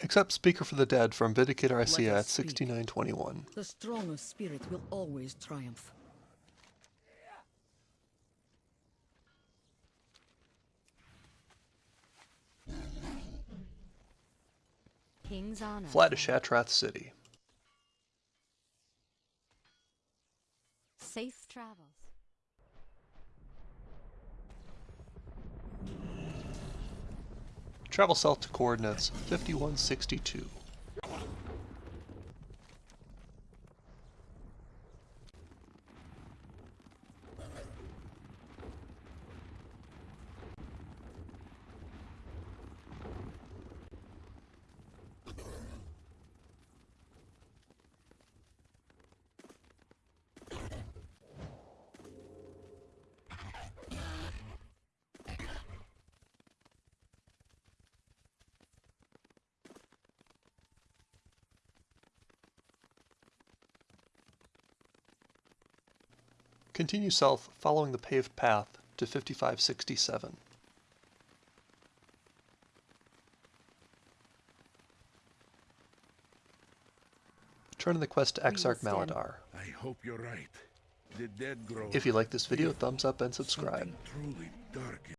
Accept Speaker for the Dead from Vindicator Let Isaiah at us speak. 6921. The strong of spirit will always triumph. King's honor. Fly to Shattrath City. Safe travels. Travel south to coordinates 5162. Continue south following the paved path to 5567. Turn in the quest to We will Exarch Maladaar. I hope you're right. The dead grow. If you like this video, thumbs up and subscribe. Something truly dark